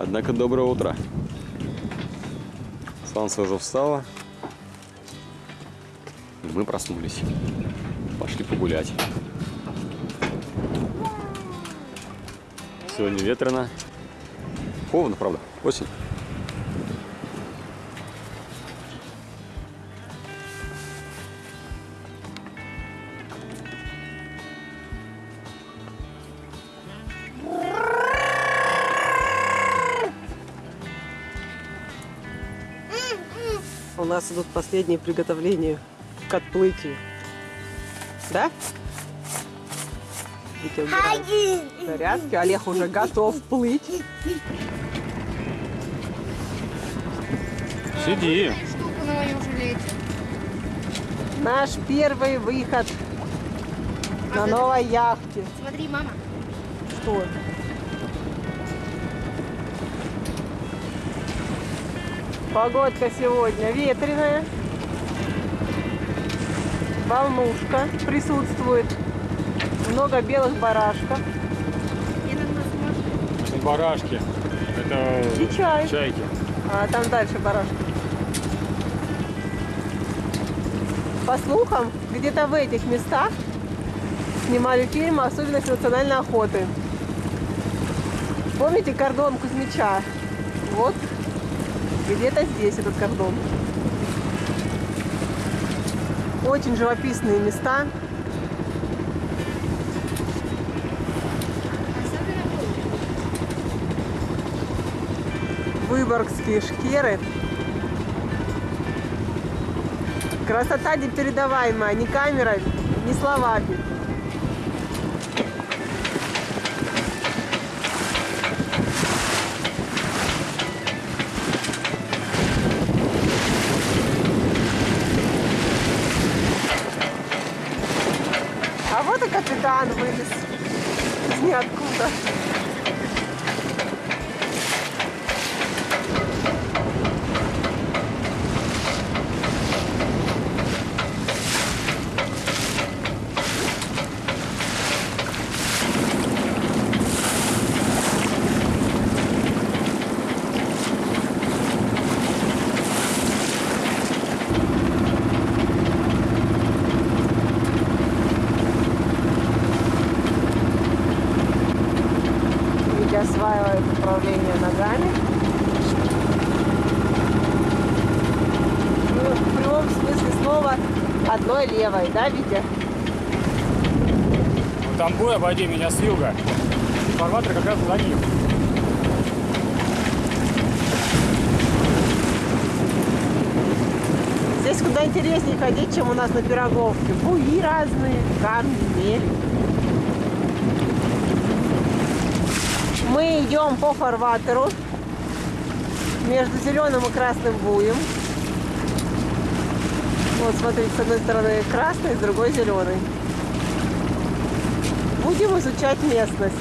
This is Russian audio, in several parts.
Однако доброе утро. Солнце уже встало. И мы проснулись. Пошли погулять. Сегодня ветрено. Холодно, правда? Осень. Нас идут последние приготовления к отплытию. Да? Витя убирает зарядки. Олег уже готов плыть. Сиди. Наш первый выход на новой яхте. Смотри, мама. Что? Погодка сегодня ветреная. Волнушка присутствует. Много белых барашков. Сможет. Барашки. Это И чай. чайки. А там дальше барашки. По слухам, где-то в этих местах снимали фильм «Особенности национальной охоты». Помните кордон Кузьмича? Вот где-то здесь этот кордон. Очень живописные места. Выборгские шкеры. Красота непередаваемая, ни камерой, ни словами. А вот и капитан вылез из ниоткуда. Витя осваивает управление ногами. Ну, в прямом смысле слова одной левой, да, Витя? Ну, там бой, обойди меня с юга. Фарватер как раз за ним. Здесь куда интереснее ходить, чем у нас на Пироговке. Буи разные, камни, мель. Мы идем по фарватеру между зеленым и красным буем. Вот, смотрите, с одной стороны красный, с другой зеленый. Будем изучать местность.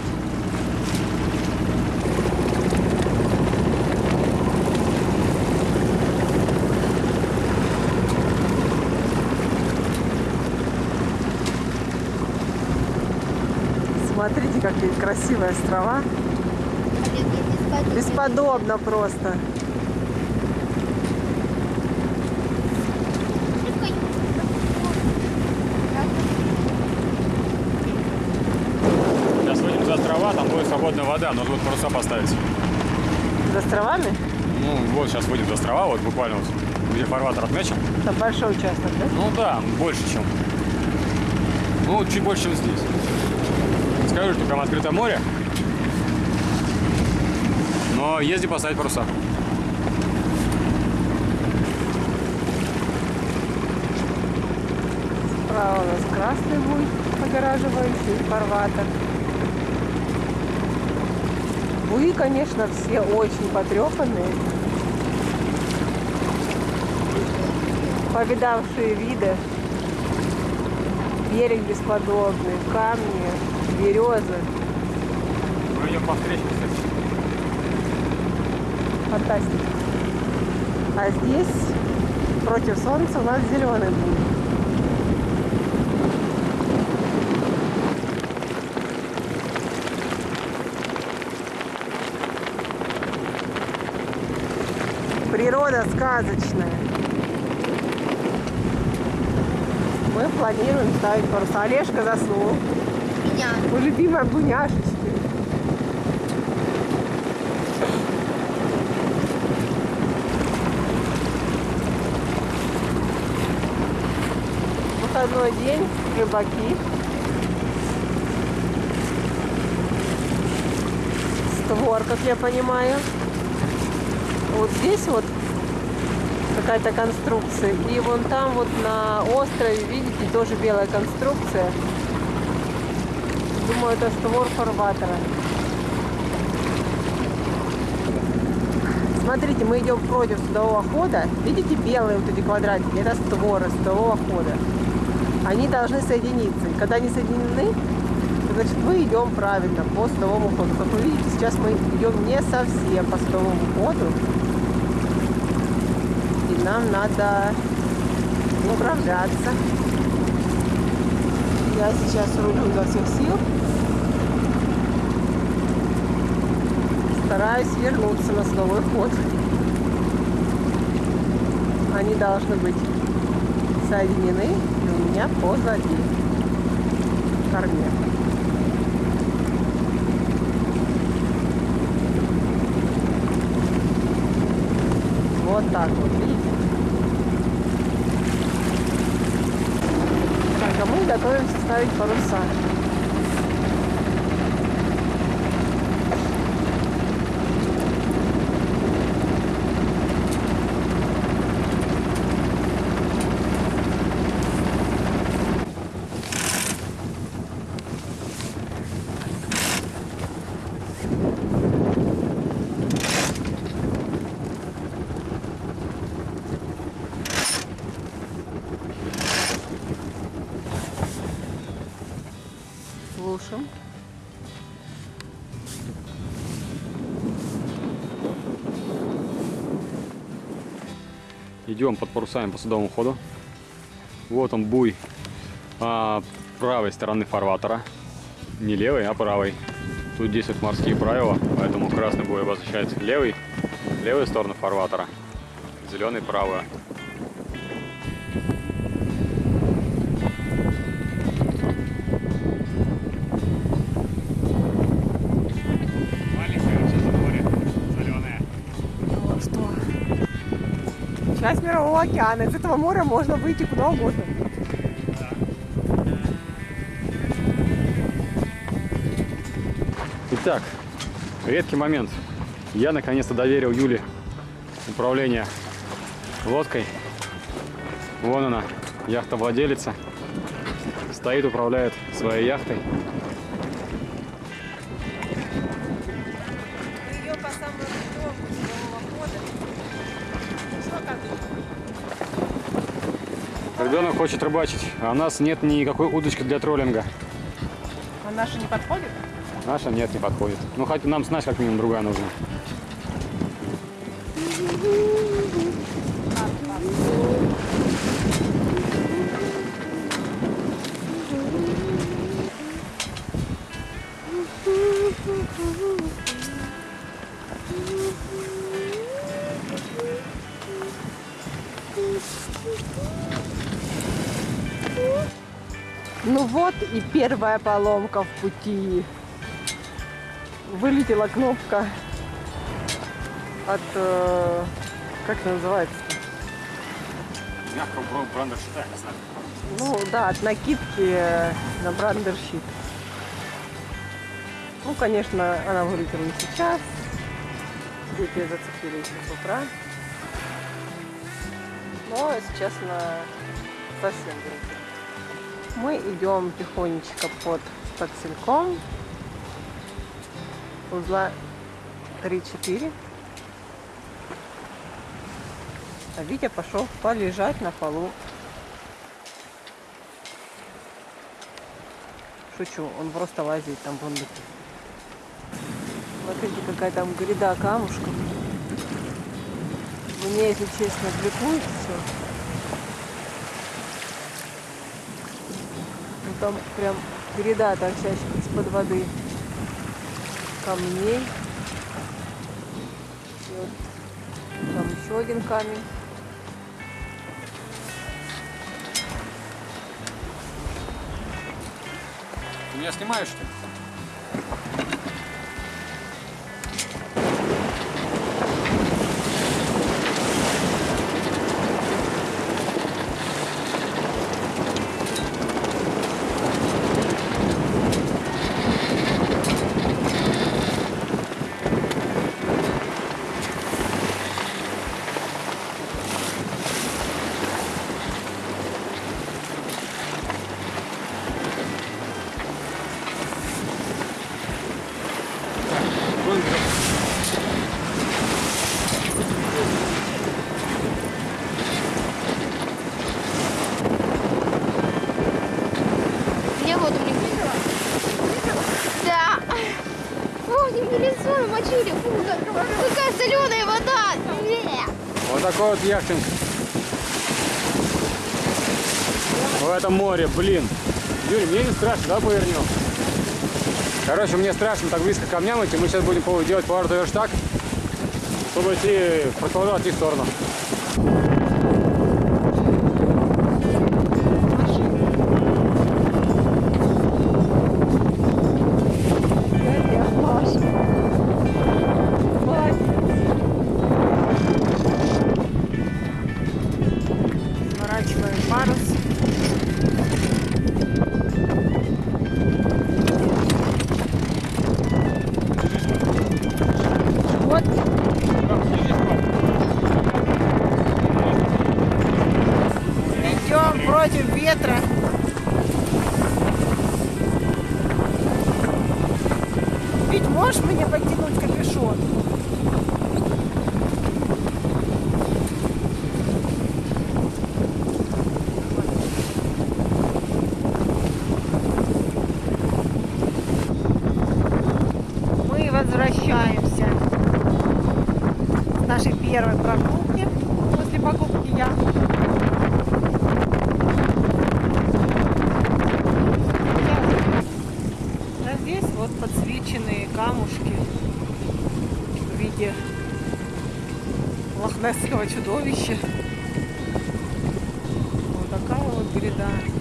Смотрите, какие красивые острова. Олег, я не спать. Бесподобно просто. Сейчас выйдем за острова, там будет свободная вода, нужно будет паруса поставить. За островами? Ну, вот сейчас выйдем за острова, вот буквально вот, где фарватер отмечен. Там большой участок, да? Ну да, больше, чем. Ну, чуть больше, чем здесь. Скажу, что там открытое море. Но езди поставить паруса. Справа у нас красный буй, огораживающий фарватер. Буи, конечно, все очень потрепанные. Повидавшие виды. Берег бесподобный, камни, березы. Мы идем по встречке, кстати. Фантастика. А здесь против солнца у нас зеленый будет. Природа сказочная. Мы планируем ставить паруса. Олежка заснул. Меня. Мой любимая буняшечка. Выходной день, рыбаки. Створ, как я понимаю. Вот здесь вот какая-то конструкция. И вон там вот на острове, видите, тоже белая конструкция. Думаю, это створ фарватера. Смотрите, мы идем против судового хода. Видите белые вот эти квадратики? Это створы судового хода. Они должны соединиться. И когда они соединены, значит, мы идем правильно по судовому ходу. Как вы видите, сейчас мы идем не совсем по судовому ходу. И нам надо управляться. Я сейчас рулю изо всех сил. Стараюсь вернуться на судовой ход. Они должны быть соединены меня позади в корме. Вот так вот, видите? Так, а мы готовимся ставить паруса. Идем под парусами по судовому ходу. Вот он буй а, правой стороны фарватера. Не левой, а правой. Тут действуют морские правила, поэтому красный буй обозначает левый, левую сторону фарватера, зеленый правую. Часть Мирового океана. Из этого моря можно выйти куда угодно. Итак, редкий момент. Я наконец-то доверил Юле управление лодкой. Вон она, яхта-владелица. Стоит, управляет своей яхтой. Ребенок хочет рыбачить, а у нас нет никакой удочки для троллинга. А наша не подходит? Наша нет, не подходит. Ну, хоть нам снасть как минимум другая нужна. Ну вот и первая поломка в пути. Вылетела кнопка от... э, как это называется? Мягко брандер считаю, не знаю. Ну да, от накидки э, на брандерщит. Ну, конечно, она вылетела не сейчас. Дети зацепили еще с утра. Но сейчас она совсем вылетела. Мы идем тихонечко под подсельком. Узла 3-4. А Витя пошел полежать на полу. Шучу, он просто лазит там вон. Смотрите, какая там гряда камушков. Мне, если честно, отвлеклось все. Там прям гряда торчащих из-под воды камней. И вот Там еще один камень. Меня снимаешь, что ли? Вон, Мне воду не выпила? Да. Фу, не в лицо намочили. Фу, как- соленая вода. Вот такой вот яхтинг. В этом море, блин. Юрий, мне не страшно, да, повернем? Короче, мне страшно так близко к камням идти. Мы сейчас будем делать поворот верштаг, чтобы идти, продолжать в сторону. Возвращаемся с нашей первой прогулки после покупки яхты. А здесь вот подсвеченные камушки в виде лохнесского чудовища. Вот такая вот гряда.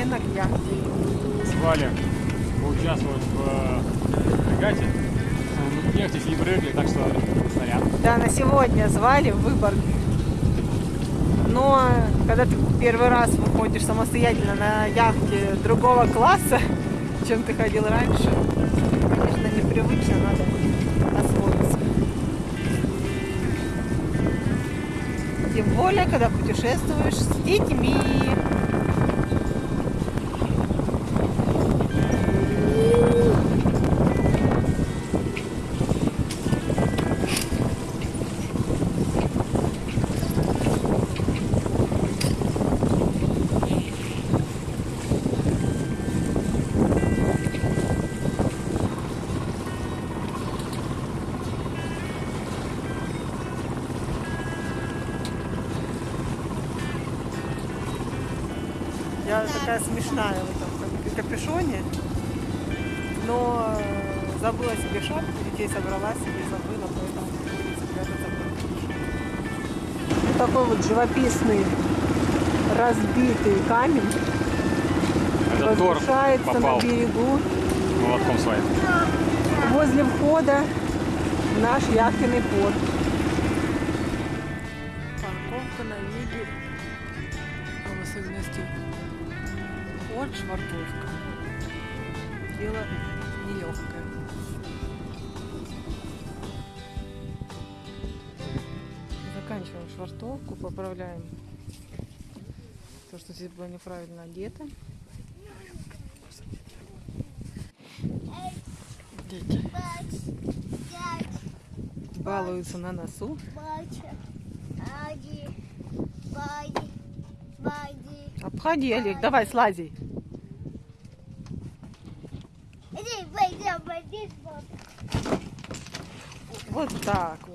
Привыкаем постепенно к яхте. Звали поучаствовать в э, регате. Ну, Нефть не прыгли, так что снаряд. Да, на сегодня звали в Выборг. Но когда ты первый раз выходишь самостоятельно на яхте другого класса, чем ты ходил раньше, конечно, непривычно, надо освоиться. Тем более, когда путешествуешь с детьми. Такая смешная в этом кап- капюшоне, но э, забыла себе шапку, детей собрала себе, забыла, поэтому Вот такой вот живописный разбитый камень Это возвышается на берегу молотком своим. возле входа в наш яхтенный порт. Порт швартовка. Дело нелегкое. Заканчиваем швартовку, поправляем то, что здесь было неправильно одето. Дети балуются на носу. Обходи, Олег, давай, слази. Вот так.